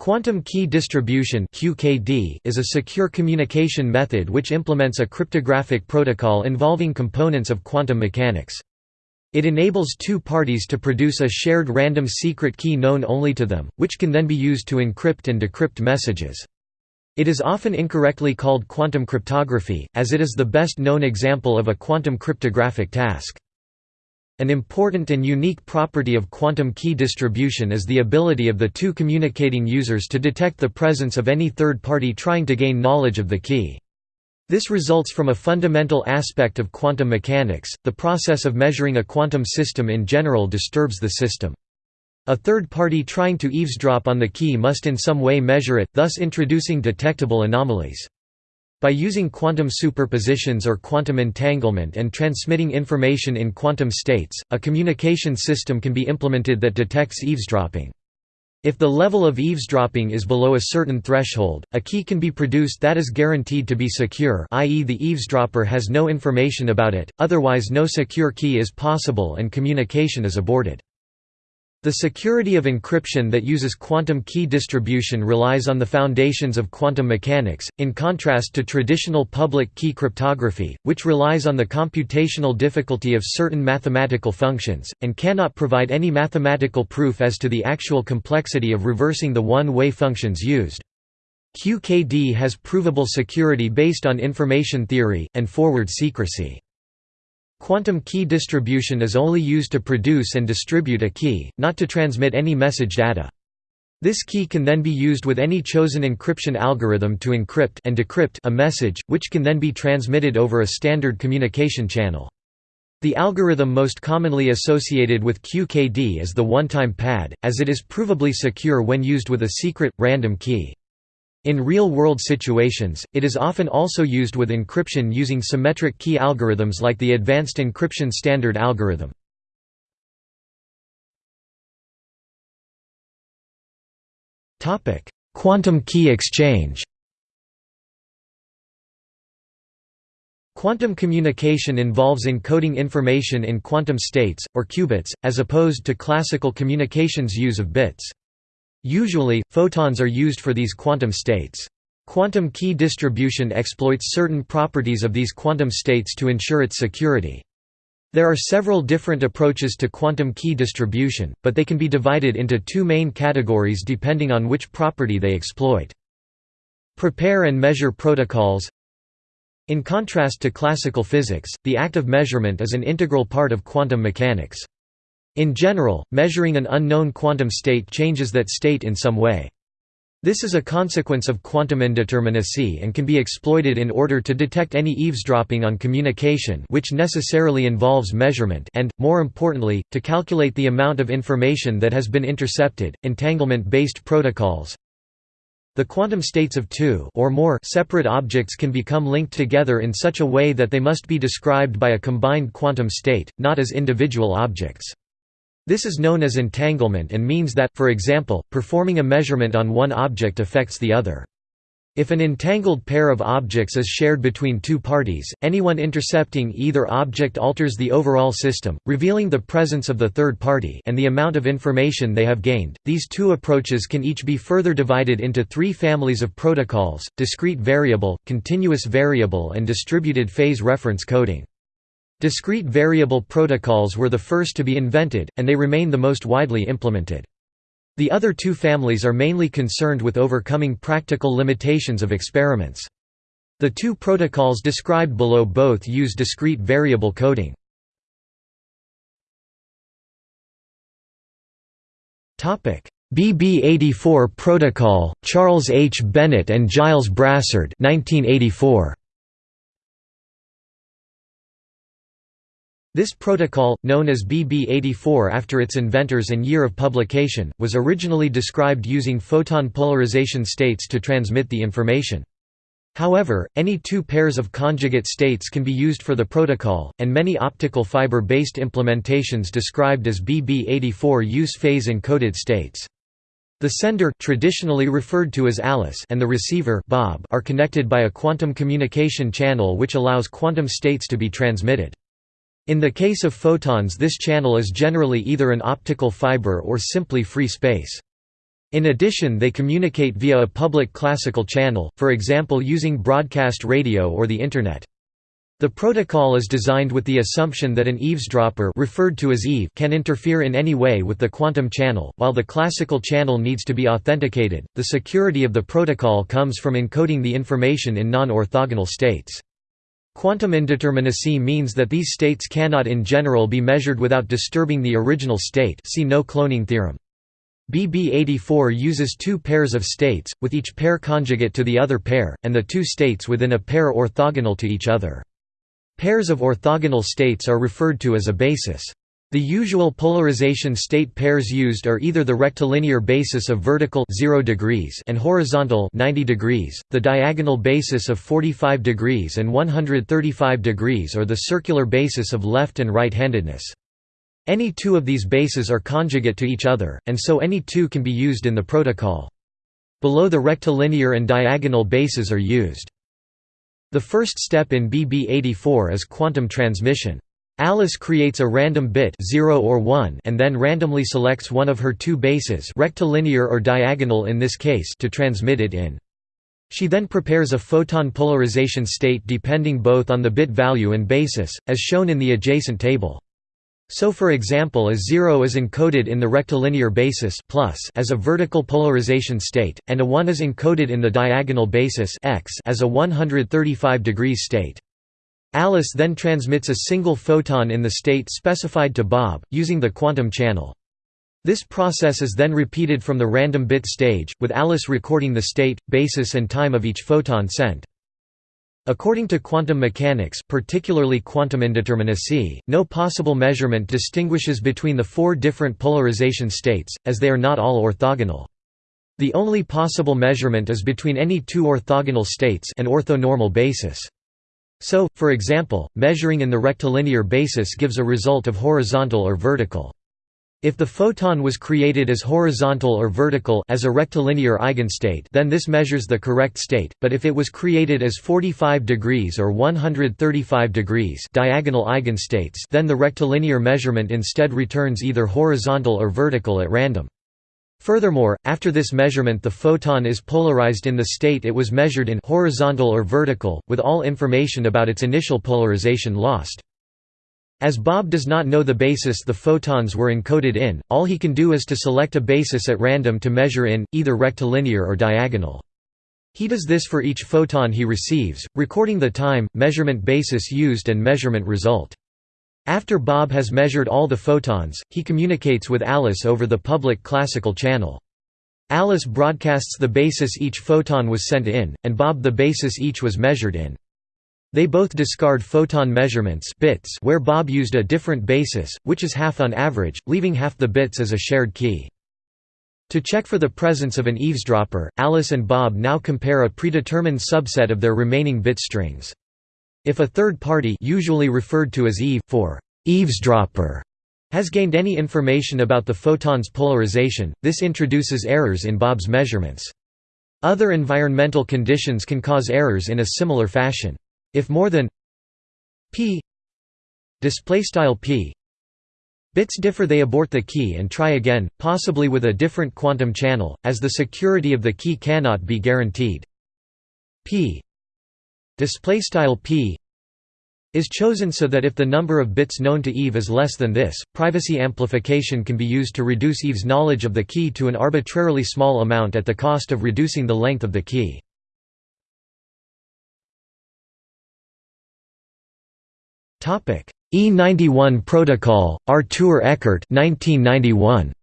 Quantum key distribution (QKD) is a secure communication method which implements a cryptographic protocol involving components of quantum mechanics. It enables two parties to produce a shared random secret key known only to them, which can then be used to encrypt and decrypt messages. It is often incorrectly called quantum cryptography, as it is the best known example of a quantum cryptographic task. An important and unique property of quantum key distribution is the ability of the two communicating users to detect the presence of any third party trying to gain knowledge of the key. This results from a fundamental aspect of quantum mechanics, the process of measuring a quantum system in general disturbs the system. A third party trying to eavesdrop on the key must in some way measure it, thus introducing detectable anomalies. By using quantum superpositions or quantum entanglement and transmitting information in quantum states, a communication system can be implemented that detects eavesdropping. If the level of eavesdropping is below a certain threshold, a key can be produced that is guaranteed to be secure i.e. the eavesdropper has no information about it, otherwise no secure key is possible and communication is aborted. The security of encryption that uses quantum key distribution relies on the foundations of quantum mechanics, in contrast to traditional public key cryptography, which relies on the computational difficulty of certain mathematical functions, and cannot provide any mathematical proof as to the actual complexity of reversing the one-way functions used. QKD has provable security based on information theory, and forward secrecy. Quantum key distribution is only used to produce and distribute a key, not to transmit any message data. This key can then be used with any chosen encryption algorithm to encrypt and decrypt a message, which can then be transmitted over a standard communication channel. The algorithm most commonly associated with QKD is the one-time pad, as it is provably secure when used with a secret, random key. In real-world situations, it is often also used with encryption using symmetric key algorithms like the Advanced Encryption Standard algorithm. Quantum key exchange Quantum communication involves encoding information in quantum states, or qubits, as opposed to classical communications use of bits. Usually, photons are used for these quantum states. Quantum key distribution exploits certain properties of these quantum states to ensure its security. There are several different approaches to quantum key distribution, but they can be divided into two main categories depending on which property they exploit. Prepare and measure protocols In contrast to classical physics, the act of measurement is an integral part of quantum mechanics. In general, measuring an unknown quantum state changes that state in some way. This is a consequence of quantum indeterminacy and can be exploited in order to detect any eavesdropping on communication which necessarily involves measurement and, more importantly, to calculate the amount of information that has been intercepted. Entanglement-based protocols The quantum states of two or more separate objects can become linked together in such a way that they must be described by a combined quantum state, not as individual objects. This is known as entanglement and means that, for example, performing a measurement on one object affects the other. If an entangled pair of objects is shared between two parties, anyone intercepting either object alters the overall system, revealing the presence of the third party and the amount of information they have gained. These two approaches can each be further divided into three families of protocols: discrete variable, continuous variable, and distributed phase reference coding. Discrete variable protocols were the first to be invented, and they remain the most widely implemented. The other two families are mainly concerned with overcoming practical limitations of experiments. The two protocols described below both use discrete variable coding. BB84 protocol, Charles H. Bennett and Gilles Brassard 1984. This protocol, known as BB84 after its inventors and year of publication, was originally described using photon polarization states to transmit the information. However, any two pairs of conjugate states can be used for the protocol, and many optical fiber-based implementations described as BB84 use phase-encoded states. The sender traditionally referred to as Alice and the receiver Bob are connected by a quantum communication channel which allows quantum states to be transmitted. In the case of photons this channel is generally either an optical fiber or simply free space. In addition they communicate via a public classical channel, for example using broadcast radio or the Internet. The protocol is designed with the assumption that an eavesdropper referred to as Eve can interfere in any way with the quantum channel, while the classical channel needs to be authenticated. The security of the protocol comes from encoding the information in non-orthogonal states. Quantum indeterminacy means that these states cannot in general be measured without disturbing the original state see no cloning theorem. BB84 uses two pairs of states, with each pair conjugate to the other pair, and the two states within a pair orthogonal to each other. Pairs of orthogonal states are referred to as a basis. The usual polarization state pairs used are either the rectilinear basis of vertical 0 degrees and horizontal 90 degrees, the diagonal basis of 45 degrees and 135 degrees or the circular basis of left and right-handedness. Any two of these bases are conjugate to each other, and so any two can be used in the protocol. Below the rectilinear and diagonal bases are used. The first step in BB84 is quantum transmission. Alice creates a random bit 0 or 1 and then randomly selects one of her two bases rectilinear or diagonal in this case to transmit it in. She then prepares a photon polarization state depending both on the bit value and basis, as shown in the adjacent table. So for example a 0 is encoded in the rectilinear basis plus as a vertical polarization state, and a 1 is encoded in the diagonal basis x as a 135 degrees state. Alice then transmits a single photon in the state specified to Bob, using the quantum channel. This process is then repeated from the random bit stage, with Alice recording the state, basis and time of each photon sent. According to quantum mechanics particularly quantum indeterminacy, no possible measurement distinguishes between the four different polarization states, as they are not all orthogonal. The only possible measurement is between any two orthogonal states an orthonormal basis. So, for example, measuring in the rectilinear basis gives a result of horizontal or vertical. If the photon was created as horizontal or vertical as a rectilinear eigenstate then this measures the correct state, but if it was created as 45 degrees or 135 degrees diagonal eigenstates then the rectilinear measurement instead returns either horizontal or vertical at random. Furthermore, after this measurement the photon is polarized in the state it was measured in horizontal or vertical, with all information about its initial polarization lost. As Bob does not know the basis the photons were encoded in, all he can do is to select a basis at random to measure in, either rectilinear or diagonal. He does this for each photon he receives, recording the time, measurement basis used and measurement result. After Bob has measured all the photons, he communicates with Alice over the public classical channel. Alice broadcasts the basis each photon was sent in, and Bob the basis each was measured in. They both discard photon measurements bits where Bob used a different basis, which is half on average, leaving half the bits as a shared key. To check for the presence of an eavesdropper, Alice and Bob now compare a predetermined subset of their remaining bit strings. If a third party usually referred to as Eve, for eavesdropper, has gained any information about the photon's polarization, this introduces errors in Bob's measurements. Other environmental conditions can cause errors in a similar fashion. If more than p p bits differ they abort the key and try again, possibly with a different quantum channel, as the security of the key cannot be guaranteed. p display style p is chosen so that if the number of bits known to Eve is less than this, privacy amplification can be used to reduce Eve's knowledge of the key to an arbitrarily small amount at the cost of reducing the length of the key. E91 Protocol, Artur Ekert 1991.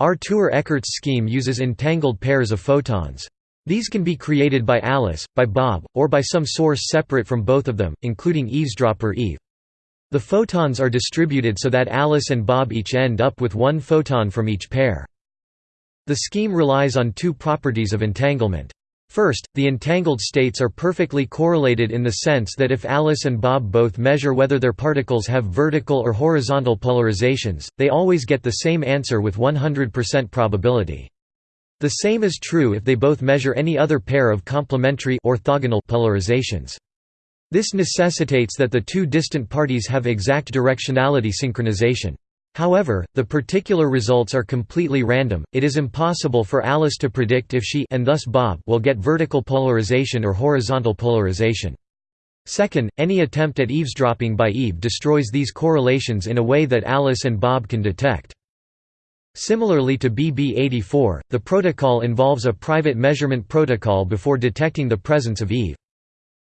Artur Ekert's scheme uses entangled pairs of photons. These can be created by Alice, by Bob, or by some source separate from both of them, including eavesdropper Eve. The photons are distributed so that Alice and Bob each end up with one photon from each pair. The scheme relies on two properties of entanglement. First, the entangled states are perfectly correlated in the sense that if Alice and Bob both measure whether their particles have vertical or horizontal polarizations, they always get the same answer with 100% probability. The same is true if they both measure any other pair of complementary orthogonal polarizations. This necessitates that the two distant parties have exact directionality synchronization. However, the particular results are completely random, it is impossible for Alice to predict if she and thus Bob will get vertical polarization or horizontal polarization. Second, any attempt at eavesdropping by Eve destroys these correlations in a way that Alice and Bob can detect. Similarly to BB84, the protocol involves a private measurement protocol before detecting the presence of Eve.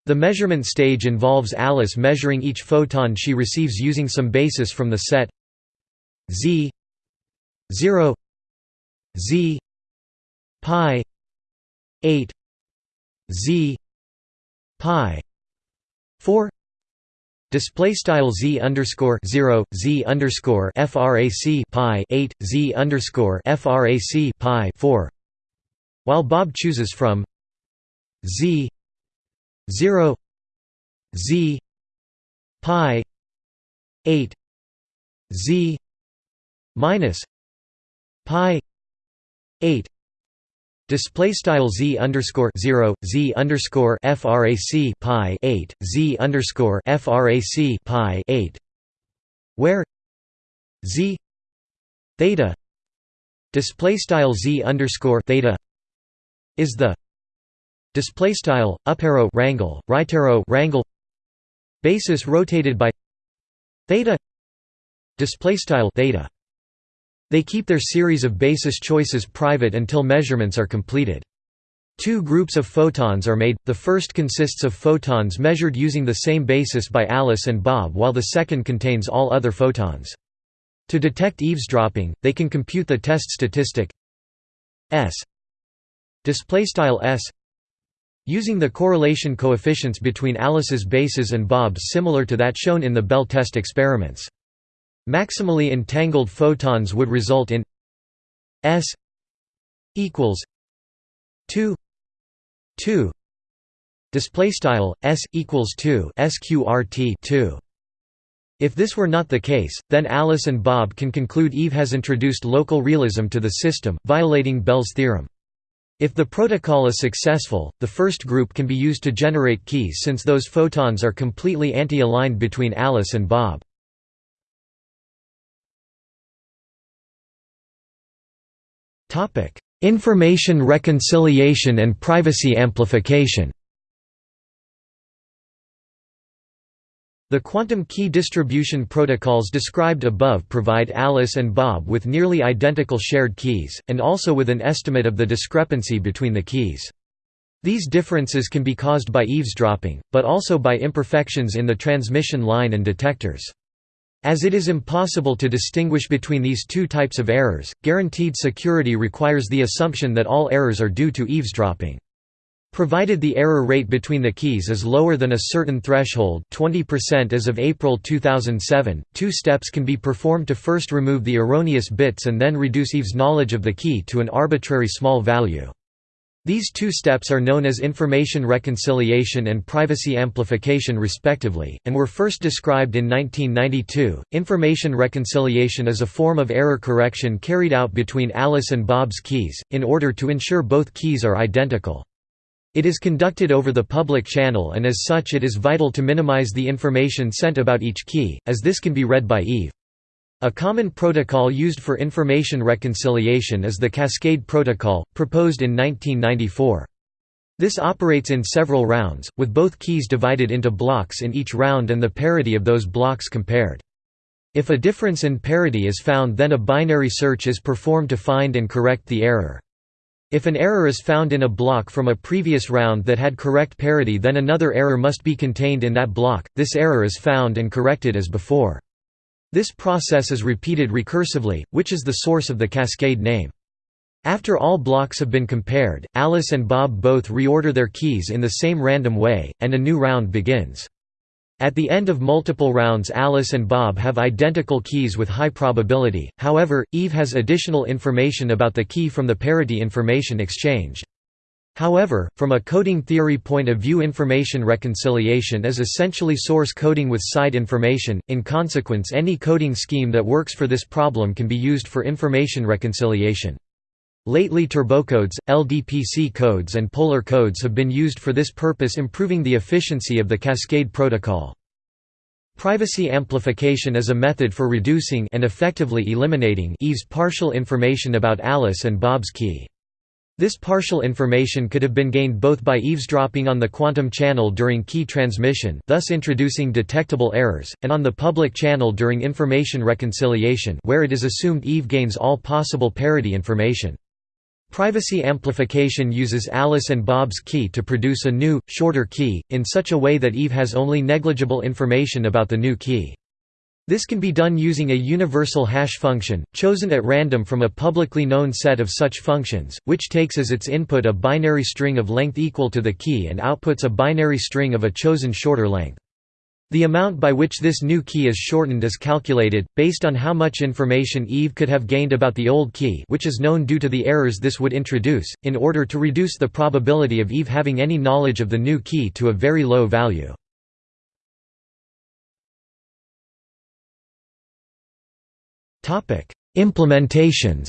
The measurement stage involves Alice measuring each photon she receives using some basis from the set z 0 z pi 8 z pi 4 display style z underscore 0 z underscore frac pi 8 z underscore frac pi 4 while bob chooses from z 0 z pi 8 z minus pi 8 display style z underscore 0 z underscore frac pi 8 z underscore frac pi 8 where z theta display style z underscore theta is the display style up arrow wrangle right arrow wrangle basis rotated by theta display style theta they keep their series of basis choices private until measurements are completed. Two groups of photons are made, the first consists of photons measured using the same basis by Alice and Bob while the second contains all other photons. To detect eavesdropping, they can compute the test statistic S S using the correlation coefficients between Alice's bases and Bob's similar to that shown in the Bell test experiments. Maximally entangled photons would result in S equals 2 2 display style s equals 2 sqrt 2 if this were not the case, then Alice and Bob can conclude Eve has introduced local realism to the system, violating Bell's theorem. If the protocol is successful, the first group can be used to generate keys since those photons are completely anti-aligned between Alice and Bob. Information reconciliation and privacy amplification The quantum key distribution protocols described above provide Alice and Bob with nearly identical shared keys, and also with an estimate of the discrepancy between the keys. These differences can be caused by eavesdropping, but also by imperfections in the transmission line and detectors. As it is impossible to distinguish between these two types of errors, guaranteed security requires the assumption that all errors are due to eavesdropping. Provided the error rate between the keys is lower than a certain threshold 20% as of April 2007, two steps can be performed to first remove the erroneous bits and then reduce Eve's knowledge of the key to an arbitrary small value. These two steps are known as information reconciliation and privacy amplification respectively, and were first described in 1992. Information reconciliation is a form of error correction carried out between Alice and Bob's keys, in order to ensure both keys are identical. It is conducted over the public channel and as such it is vital to minimize the information sent about each key, as this can be read by Eve. A common protocol used for information reconciliation is the Cascade Protocol, proposed in 1994. This operates in several rounds, with both keys divided into blocks in each round and the parity of those blocks compared. If a difference in parity is found then a binary search is performed to find and correct the error. If an error is found in a block from a previous round that had correct parity then another error must be contained in that block, this error is found and corrected as before. This process is repeated recursively, which is the source of the cascade name. After all blocks have been compared, Alice and Bob both reorder their keys in the same random way, and a new round begins. At the end of multiple rounds Alice and Bob have identical keys with high probability, however, Eve has additional information about the key from the parity information exchanged. However, from a coding theory point of view information reconciliation is essentially source coding with side information, in consequence any coding scheme that works for this problem can be used for information reconciliation. Lately turbocodes, LDPC codes and polar codes have been used for this purpose improving the efficiency of the Cascade protocol. Privacy amplification is a method for reducing and effectively eliminating Eve's partial information about Alice and Bob's key. This partial information could have been gained both by eavesdropping on the quantum channel during key transmission thus introducing detectable errors, and on the public channel during information reconciliation where it is assumed Eve gains all possible parity information. Privacy amplification uses Alice and Bob's key to produce a new, shorter key, in such a way that Eve has only negligible information about the new key. This can be done using a universal hash function, chosen at random from a publicly known set of such functions, which takes as its input a binary string of length equal to the key and outputs a binary string of a chosen shorter length. The amount by which this new key is shortened is calculated, based on how much information Eve could have gained about the old key which is known due to the errors this would introduce, in order to reduce the probability of Eve having any knowledge of the new key to a very low value. Implementations.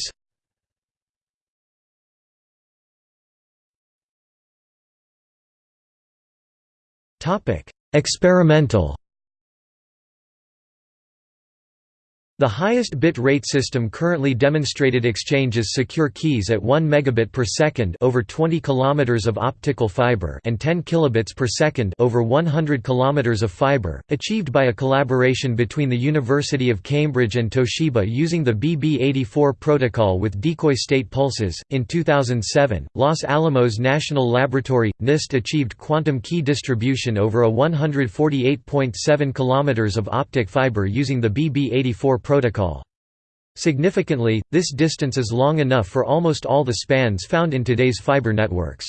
Topic: Experimental The highest bit rate system currently demonstrated exchanges secure keys at 1 megabit per second over 20 kilometers of optical fiber and 10 kilobits per second over 100 kilometers of fiber, achieved by a collaboration between the University of Cambridge and Toshiba using the BB84 protocol with decoy state pulses. In 2007, Los Alamos National Laboratory NIST achieved quantum key distribution over a 148.7 kilometers of optic fiber using the BB84 protocol. Significantly, this distance is long enough for almost all the spans found in today's fiber networks.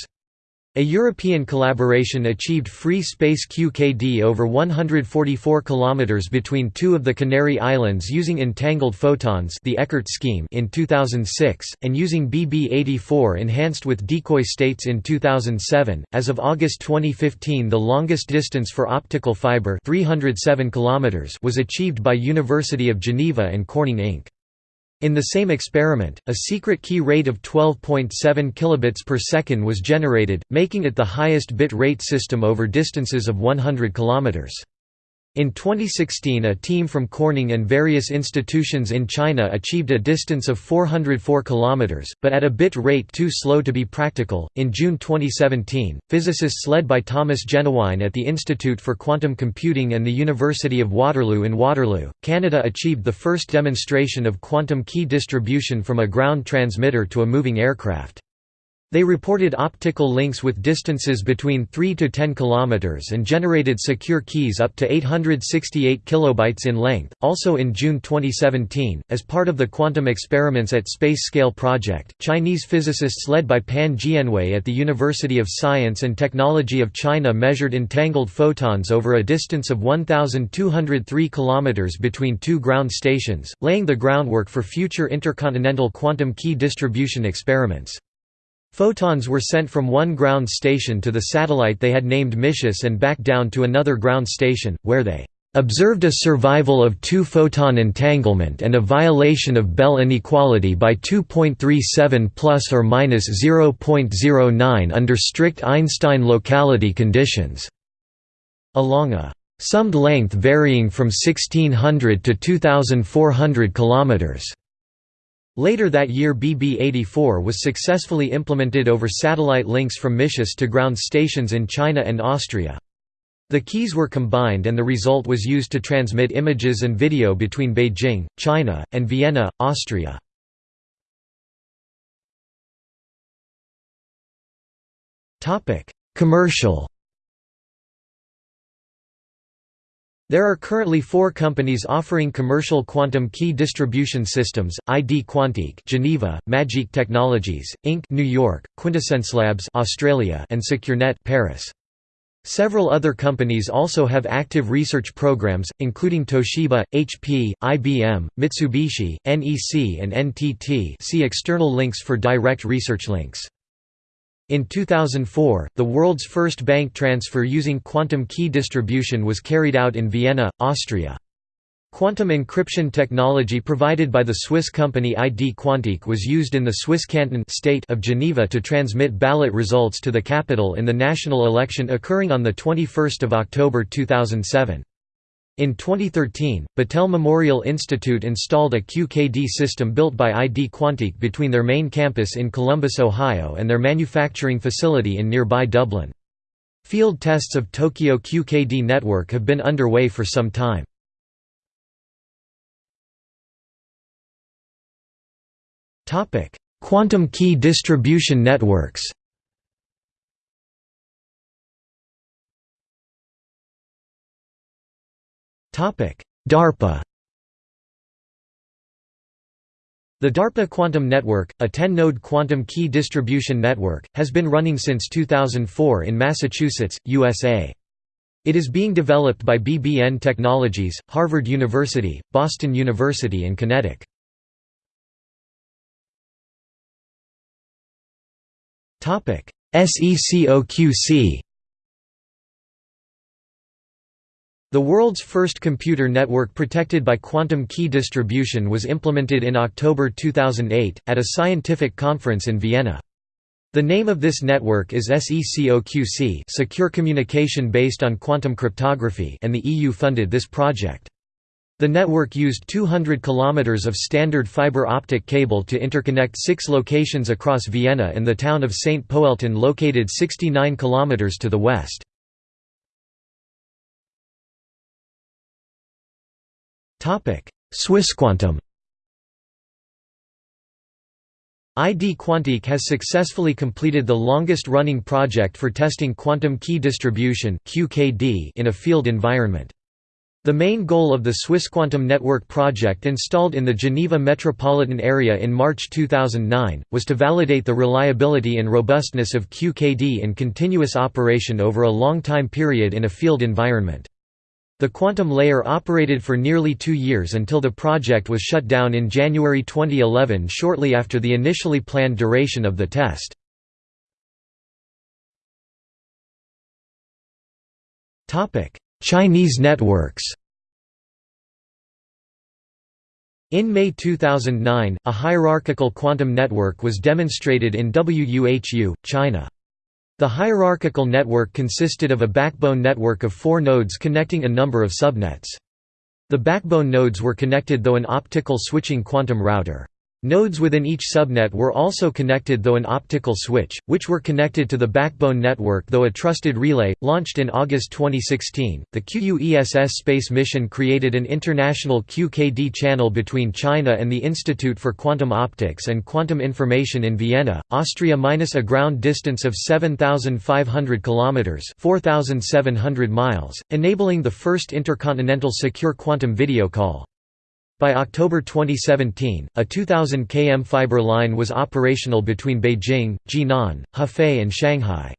A European collaboration achieved free space QKD over 144 km between two of the Canary Islands using entangled photons the Ekert scheme in 2006, and using BB84 enhanced with decoy states in 2007. As of August 2015 the longest distance for optical fiber 307 km was achieved by University of Geneva and Corning Inc. In the same experiment, a secret key rate of 12.7 kilobits per second was generated, making it the highest bit rate system over distances of 100 kilometers. In 2016 a team from Corning and various institutions in China achieved a distance of 404 km, but at a bit rate too slow to be practical. In June 2017, physicists led by Thomas Jennewein at the Institute for Quantum Computing and the University of Waterloo in Waterloo, Canada achieved the first demonstration of quantum key distribution from a ground transmitter to a moving aircraft. They reported optical links with distances between 3 to 10 km and generated secure keys up to 868 kilobytes in length. Also in June 2017, as part of the quantum experiments at Space Scale Project, Chinese physicists led by Pan Jianwei at the University of Science and Technology of China measured entangled photons over a distance of 1203 km between two ground stations, laying the groundwork for future intercontinental quantum key distribution experiments. Photons were sent from one ground station to the satellite they had named Micius and back down to another ground station, where they observed a survival of two-photon entanglement and a violation of Bell inequality by 2.37 plus or minus 0.09 under strict Einstein locality conditions, along a summed length varying from 1600 to 2400 kilometers. Later that year BB-84 was successfully implemented over satellite links from Micius to ground stations in China and Austria. The keys were combined and the result was used to transmit images and video between Beijing, China, and Vienna, Austria. Commercial There are currently four companies offering commercial quantum key distribution systems: ID Quantique, Geneva, MagiQ Technologies Inc., New York, Quintessencelabs, Australia, and SeQureNet, Paris. Several other companies also have active research programs, including Toshiba, HP, IBM, Mitsubishi, NEC, and NTT. See external links for direct research links. In 2004, the world's first bank transfer using quantum key distribution was carried out in Vienna, Austria. Quantum encryption technology provided by the Swiss company ID Quantique was used in the Swiss canton state of Geneva to transmit ballot results to the capital in the national election occurring on 21 October 2007. In 2013, Battelle Memorial Institute installed a QKD system built by ID Quantique between their main campus in Columbus, Ohio and their manufacturing facility in nearby Dublin. Field tests of Tokyo QKD network have been underway for some time. Quantum key distribution networks DARPA The DARPA Quantum Network, a 10-node quantum key distribution network, has been running since 2004 in Massachusetts, USA. It is being developed by BBN Technologies, Harvard University, Boston University and QinetiQ. SECOQC The world's first computer network protected by quantum key distribution was implemented in October 2008, at a scientific conference in Vienna. The name of this network is SECOQC Secure Communication Based on Quantum Cryptography and the EU funded this project. The network used 200 kilometers of standard fiber optic cable to interconnect six locations across Vienna and the town of St. Poelten located 69 kilometers to the west. Swissquantum ID Quantique has successfully completed the longest-running project for testing quantum key distribution in a field environment. The main goal of the Swissquantum Network project installed in the Geneva metropolitan area in March 2009, was to validate the reliability and robustness of QKD in continuous operation over a long time period in a field environment. The quantum layer operated for nearly two years until the project was shut down in January 2011 shortly after the initially planned duration of the test. Chinese networks In May 2009, a hierarchical quantum network was demonstrated in WUHU, China. The hierarchical network consisted of a backbone network of four nodes connecting a number of subnets. The backbone nodes were connected though an optical switching quantum router. Nodes within each subnet were also connected though an optical switch, which were connected to the backbone network though a trusted relay. Launched in August 2016, the QUESS space mission created an international QKD channel between China and the Institute for Quantum Optics and Quantum Information in Vienna, Austria minus a ground distance of 7,500 km 4,700 miles, enabling the first intercontinental secure quantum video call. By October 2017, a 2,000 km fiber line was operational between Beijing, Jinan, Hefei and Shanghai.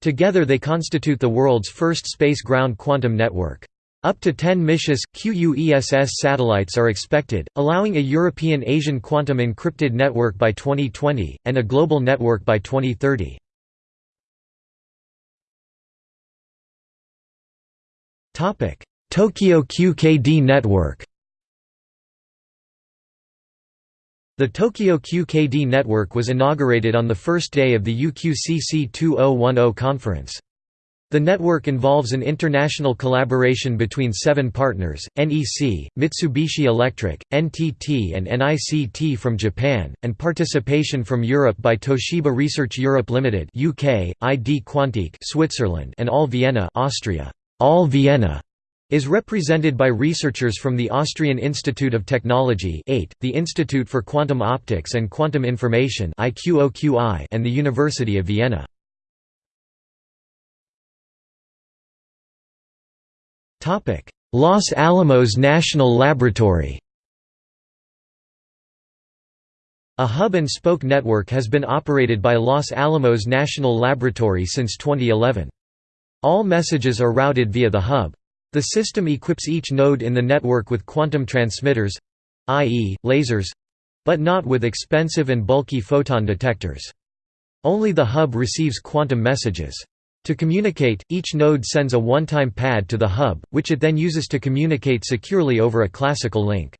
Together they constitute the world's first space-ground quantum network. Up to 10 Micius, QUESS satellites are expected, allowing a European-Asian quantum encrypted network by 2020, and a global network by 2030. Tokyo QKD network The Tokyo QKD network was inaugurated on the first day of the UQCC 2010 conference. The network involves an international collaboration between seven partners, NEC, Mitsubishi Electric, NTT and NICT from Japan, and participation from Europe by Toshiba Research Europe Limited UK, ID Quantique Switzerland and All Vienna Austria. All Vienna is represented by researchers from the Austrian Institute of Technology the Institute for Quantum Optics and Quantum Information and the University of Vienna. Los Alamos National Laboratory A hub-and-spoke network has been operated by Los Alamos National Laboratory since 2011. All messages are routed via the hub. The system equips each node in the network with quantum transmitters—i.e., lasers—but not with expensive and bulky photon detectors. Only the hub receives quantum messages. To communicate, each node sends a one-time pad to the hub, which it then uses to communicate securely over a classical link.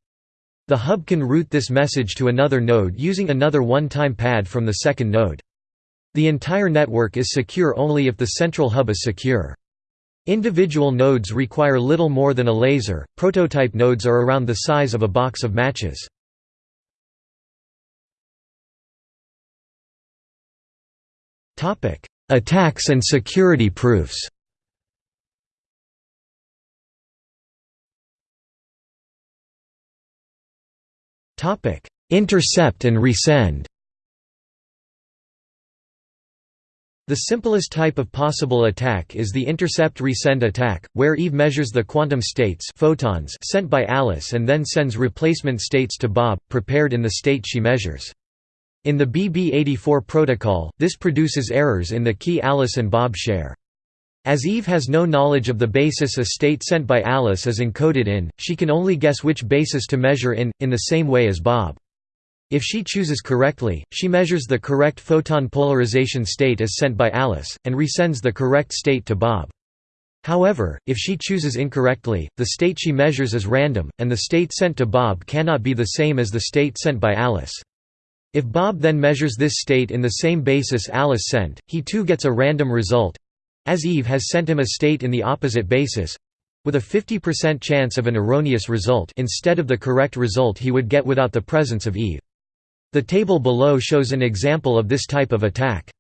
The hub can route this message to another node using another one-time pad from the second node. The entire network is secure only if the central hub is secure. Individual nodes require little more than a laser, prototype nodes are around the size of a box of matches. Attacks and security proofs Intercept and resend The simplest type of possible attack is the intercept-resend attack, where Eve measures the quantum states photons sent by Alice and then sends replacement states to Bob, prepared in the state she measures. In the BB84 protocol, this produces errors in the key Alice and Bob share. As Eve has no knowledge of the basis a state sent by Alice is encoded in, she can only guess which basis to measure in, in the same way as Bob. If she chooses correctly, she measures the correct photon polarization state as sent by Alice, and resends the correct state to Bob. However, if she chooses incorrectly, the state she measures is random, and the state sent to Bob cannot be the same as the state sent by Alice. If Bob then measures this state in the same basis Alice sent, he too gets a random result—as Eve has sent him a state in the opposite basis—with a 50% chance of an erroneous result instead of the correct result he would get without the presence of Eve. The table below shows an example of this type of attack.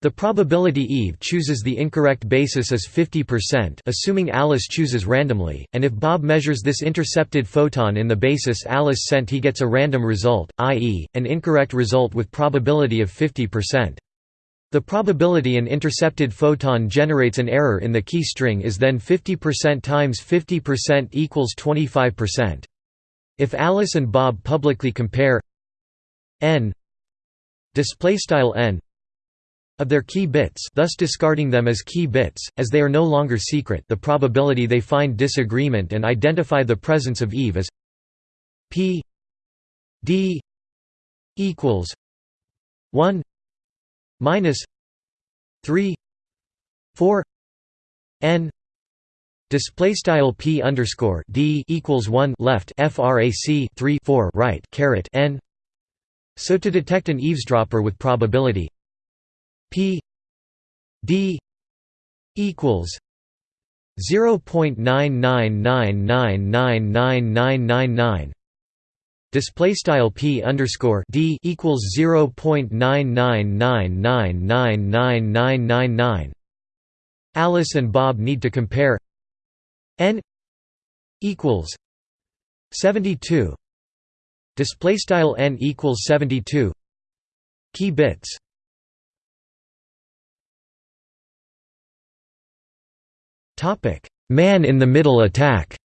The probability Eve chooses the incorrect basis is 50% assuming Alice chooses randomly, and if Bob measures this intercepted photon in the basis Alice sent he gets a random result, i.e., an incorrect result with probability of 50%. The probability an intercepted photon generates an error in the key string is then 50% times 50% equals 25%. If Alice and Bob publicly compare n display style n of their key bits thus discarding them as key bits, as they are no longer secret the probability they find disagreement and identify the presence of Eve is p d equals 1 minus 3 4 n display style p underscore d equals 1 left frac 3 4 right caret n so to detect an eavesdropper with probability p d equals 0.9999999 display style p underscore d equals 0.9999999 Alice and Bob need to compare n equals 72 Display style n equals 72 key bits. Topic: Man in the middle attack.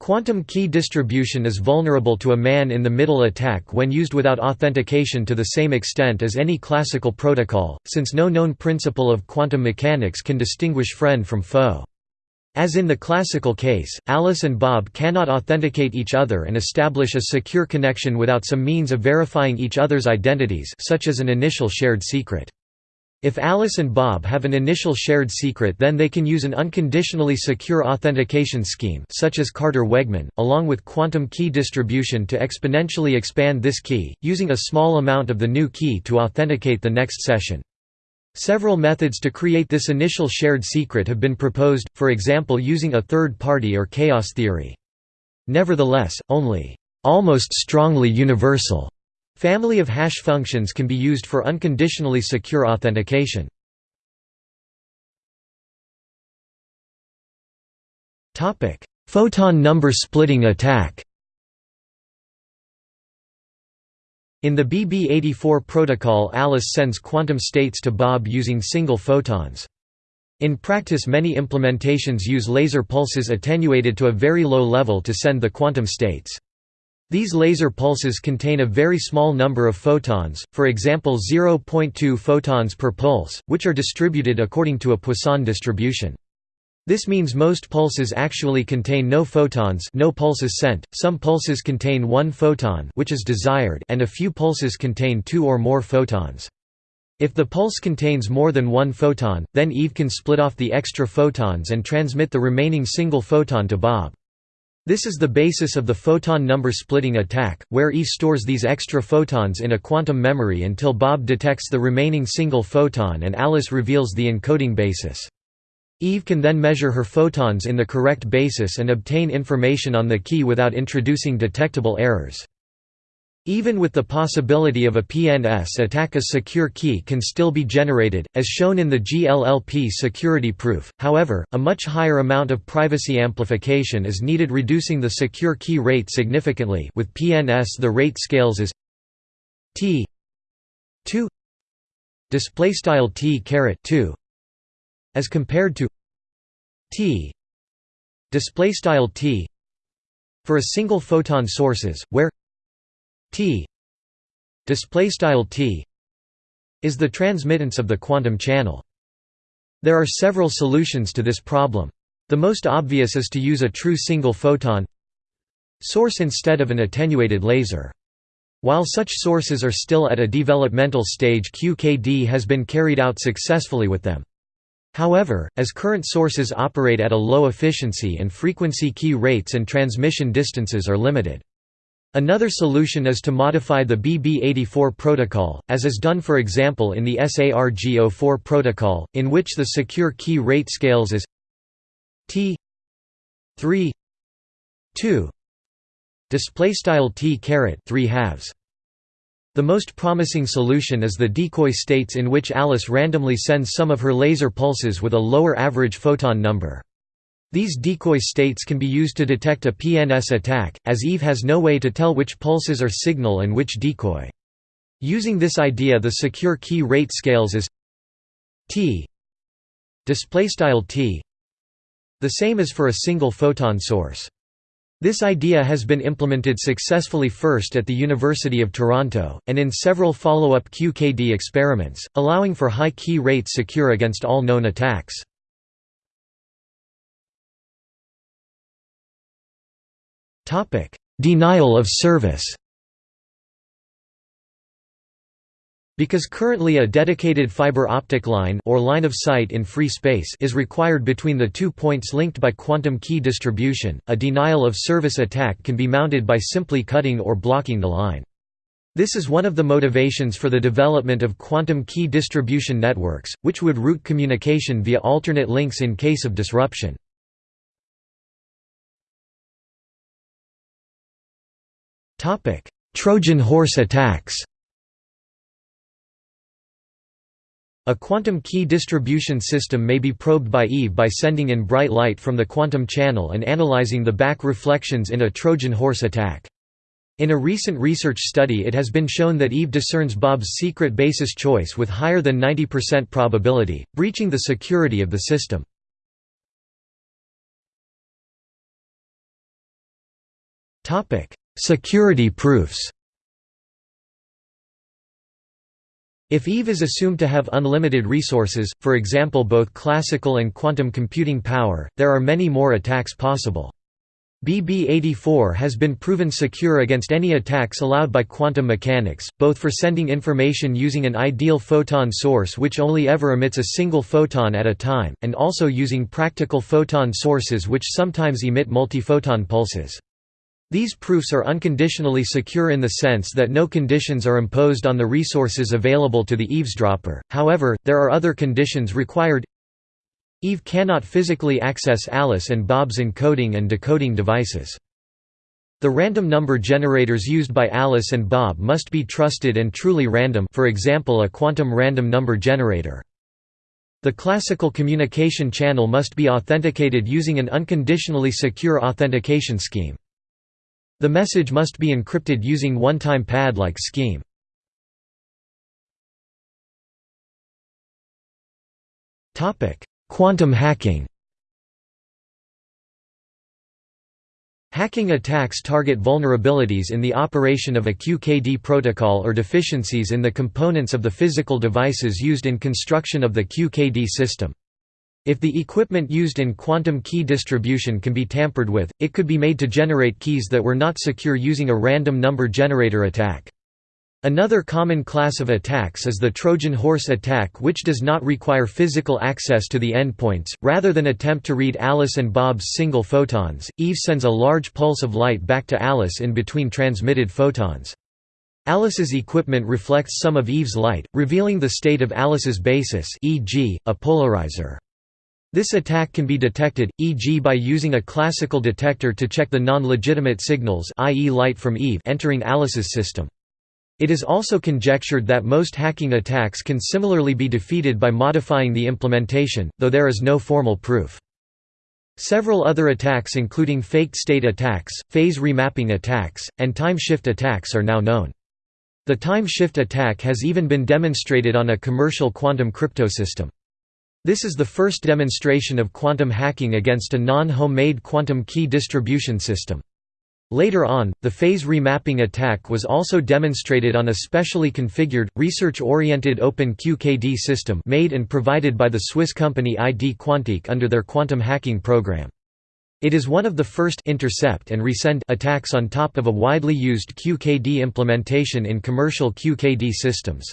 Quantum key distribution is vulnerable to a man-in-the-middle attack when used without authentication to the same extent as any classical protocol, since no known principle of quantum mechanics can distinguish friend from foe. As in the classical case, Alice and Bob cannot authenticate each other and establish a secure connection without some means of verifying each other's identities such as an initial shared secret. If Alice and Bob have an initial shared secret then they can use an unconditionally secure authentication scheme such as Carter-Wegman, along with quantum key distribution to exponentially expand this key, using a small amount of the new key to authenticate the next session. Several methods to create this initial shared secret have been proposed, for example using a third party or chaos theory. Nevertheless, only almost strongly universal family of hash functions can be used for unconditionally secure authentication. Photon number splitting attack In the BB84 protocol Alice sends quantum states to Bob using single photons. In practice many implementations use laser pulses attenuated to a very low level to send the quantum states. These laser pulses contain a very small number of photons, for example 0.2 photons per pulse, which are distributed according to a Poisson distribution. This means most pulses actually contain no photons no pulses sent, some pulses contain one photon which is desired and a few pulses contain two or more photons. If the pulse contains more than one photon, then Eve can split off the extra photons and transmit the remaining single photon to Bob. This is the basis of the photon number splitting attack, where Eve stores these extra photons in a quantum memory until Bob detects the remaining single photon and Alice reveals the encoding basis. Eve can then measure her photons in the correct basis and obtain information on the key without introducing detectable errors. Even with the possibility of a PNS attack a secure key can still be generated, as shown in the GLLP security proof, however, a much higher amount of privacy amplification is needed reducing the secure key rate significantly. With PNS the rate scales as t 2 displaystyle t caret 2 as compared to t displaystyle t for a single photon sources where T displaystyle T is the transmittance of the quantum channel. There are several solutions to this problem. The most obvious is to use a true single photon source instead of an attenuated laser. While such sources are still at a developmental stage QKD has been carried out successfully with them. However, as current sources operate at a low efficiency and frequency key rates and transmission distances are limited. Another solution is to modify the BB84 protocol, as is done for example in the SARG04 protocol, in which the secure key rate scales as T 3 2 display style T caret 3 halves. The most promising solution is the decoy states in which Alice randomly sends some of her laser pulses with a lower average photon number. These decoy states can be used to detect a PNS attack, as Eve has no way to tell which pulses are signal and which decoy. Using this idea the secure key rate scales displaystyle t the same as for a single photon source. This idea has been implemented successfully first at the University of Toronto, and in several follow-up QKD experiments, allowing for high key rates secure against all known attacks. Denial of service. Because currently a dedicated fiber optic line or line of sight in free space is required between the two points linked by quantum key distribution, a denial of service attack can be mounted by simply cutting or blocking the line. This is one of the motivations for the development of quantum key distribution networks, which would route communication via alternate links in case of disruption. Trojan horse attacks A quantum key distribution system may be probed by Eve by sending in bright light from the quantum channel and analyzing the back reflections in a Trojan horse attack. In a recent research study it has been shown that Eve discerns Bob's secret basis choice with higher than 90% probability, breaching the security of the system. Security proofs If Eve is assumed to have unlimited resources, for example both classical and quantum computing power, there are many more attacks possible. BB-84 has been proven secure against any attacks allowed by quantum mechanics, both for sending information using an ideal photon source which only ever emits a single photon at a time, and also using practical photon sources which sometimes emit multiphoton pulses. These proofs are unconditionally secure in the sense that no conditions are imposed on the resources available to the eavesdropper, however, there are other conditions required Eve cannot physically access Alice and Bob's encoding and decoding devices. The random number generators used by Alice and Bob must be trusted and truly random for example a quantum random number generator. The classical communication channel must be authenticated using an unconditionally secure authentication scheme. The message must be encrypted using one-time pad-like scheme. Quantum hacking Hacking attacks target vulnerabilities in the operation of a QKD protocol or deficiencies in the components of the physical devices used in construction of the QKD system. If the equipment used in quantum key distribution can be tampered with, it could be made to generate keys that were not secure using a random number generator attack. Another common class of attacks is the Trojan horse attack which does not require physical access to the endpoints. Rather than attempt to read Alice and Bob's single photons, Eve sends a large pulse of light back to Alice in between transmitted photons. Alice's equipment reflects some of Eve's light, revealing the state of Alice's basis e.g., a polarizer. This attack can be detected, e.g. by using a classical detector to check the non-legitimate signals i.e. light from Eve entering Alice's system. It is also conjectured that most hacking attacks can similarly be defeated by modifying the implementation, though there is no formal proof. Several other attacks including faked state attacks, phase remapping attacks, and time shift attacks are now known. The time shift attack has even been demonstrated on a commercial quantum cryptosystem. This is the first demonstration of quantum hacking against a non-homemade quantum key distribution system. Later on, the phase remapping attack was also demonstrated on a specially configured, research-oriented Open QKD system made and provided by the Swiss company ID Quantique under their quantum hacking program. It is one of the first intercept and resend attacks on top of a widely used QKD implementation in commercial QKD systems.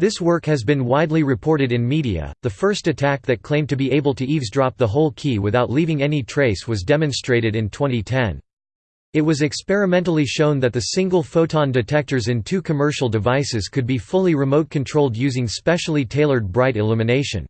This work has been widely reported in media. The first attack that claimed to be able to eavesdrop the whole key without leaving any trace was demonstrated in 2010. It was experimentally shown that the single photon detectors in two commercial devices could be fully remote controlled using specially tailored bright illumination.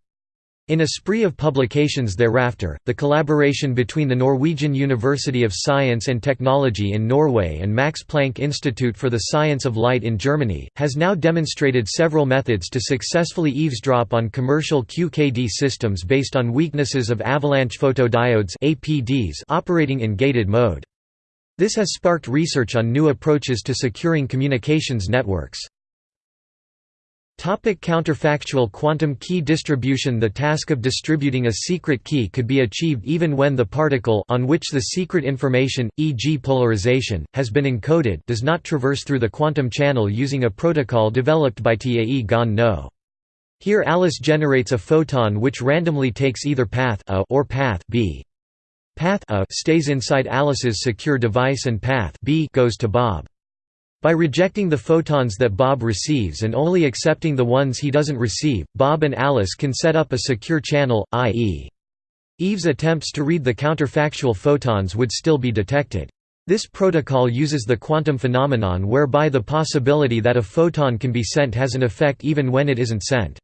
In a spree of publications thereafter, the collaboration between the Norwegian University of Science and Technology in Norway and Max Planck Institute for the Science of Light in Germany, has now demonstrated several methods to successfully eavesdrop on commercial QKD systems based on weaknesses of avalanche photodiodes APDs operating in gated mode. This has sparked research on new approaches to securing communications networks. Topic counterfactual quantum key distribution The task of distributing a secret key could be achieved even when the particle on which the secret information, e.g. polarization, has been encoded does not traverse through the quantum channel using a protocol developed by Tae Gon Noh. Here Alice generates a photon which randomly takes either path A or path B. Path A stays inside Alice's secure device and path B goes to Bob. By rejecting the photons that Bob receives and only accepting the ones he doesn't receive, Bob and Alice can set up a secure channel, i.e. Eve's attempts to read the counterfactual photons would still be detected. This protocol uses the quantum phenomenon whereby the possibility that a photon can be sent has an effect even when it isn't sent.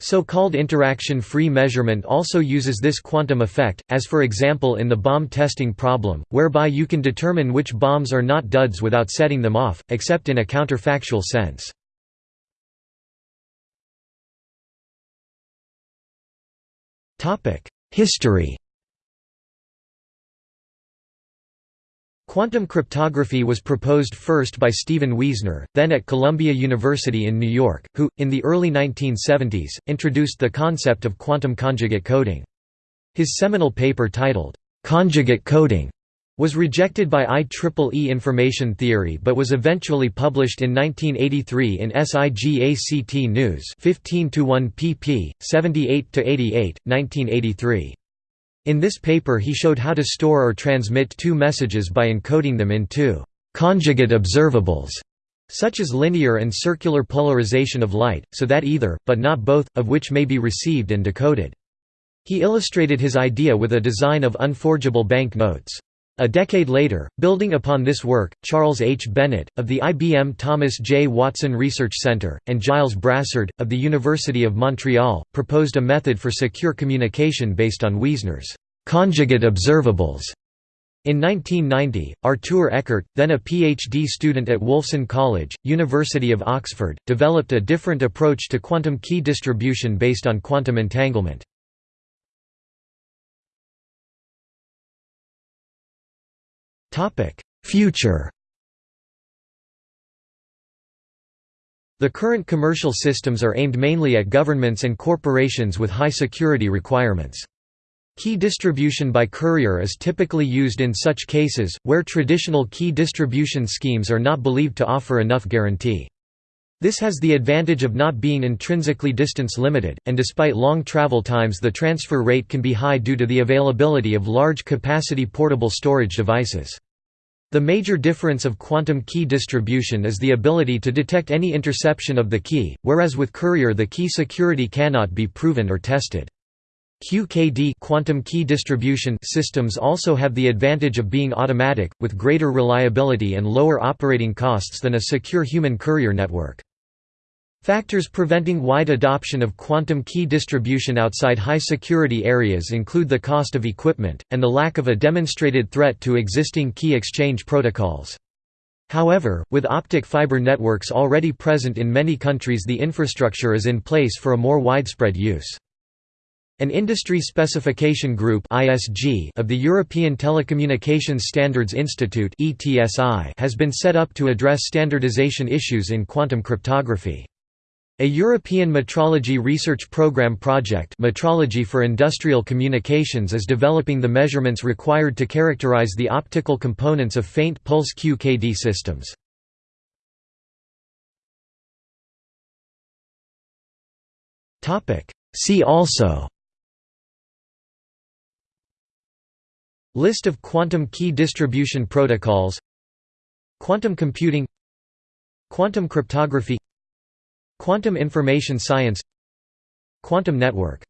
So-called interaction-free measurement also uses this quantum effect, as for example in the bomb testing problem, whereby you can determine which bombs are not duds without setting them off, except in a counterfactual sense. History Quantum cryptography was proposed first by Stephen Wiesner, then at Columbia University in New York, who, in the early 1970s, introduced the concept of quantum conjugate coding. His seminal paper titled, "'Conjugate Coding' was rejected by IEEE information theory but was eventually published in 1983 in SIGACT News 15 1 pp. 78–88, 1983. In this paper he showed how to store or transmit two messages by encoding them in two «conjugate observables» such as linear and circular polarization of light, so that either, but not both, of which may be received and decoded. He illustrated his idea with a design of unforgeable bank notes. A decade later, building upon this work, Charles H. Bennett, of the IBM Thomas J. Watson Research Center, and Gilles Brassard, of the University of Montreal, proposed a method for secure communication based on Wiesner's conjugate observables. In 1990, Artur Ekert, then a PhD student at Wolfson College, University of Oxford, developed a different approach to quantum key distribution based on quantum entanglement. Future The current commercial systems are aimed mainly at governments and corporations with high security requirements. Key distribution by courier is typically used in such cases, where traditional key distribution schemes are not believed to offer enough guarantee. This has the advantage of not being intrinsically distance limited, and despite long travel times the transfer rate can be high due to the availability of large capacity portable storage devices. The major difference of quantum key distribution is the ability to detect any interception of the key, whereas with Courier the key security cannot be proven or tested. QKD quantum key distribution systems also have the advantage of being automatic, with greater reliability and lower operating costs than a secure human courier network. Factors preventing wide adoption of quantum key distribution outside high-security areas include the cost of equipment, and the lack of a demonstrated threat to existing key exchange protocols. However, with optic fiber networks already present in many countries the infrastructure is in place for a more widespread use. An industry specification group of the European Telecommunications Standards Institute has been set up to address standardization issues in quantum cryptography. A European Metrology Research Programme project Metrology for Industrial Communications is developing the measurements required to characterize the optical components of faint pulse QKD systems. See also List of quantum key distribution protocols Quantum computing Quantum cryptography Quantum information science Quantum network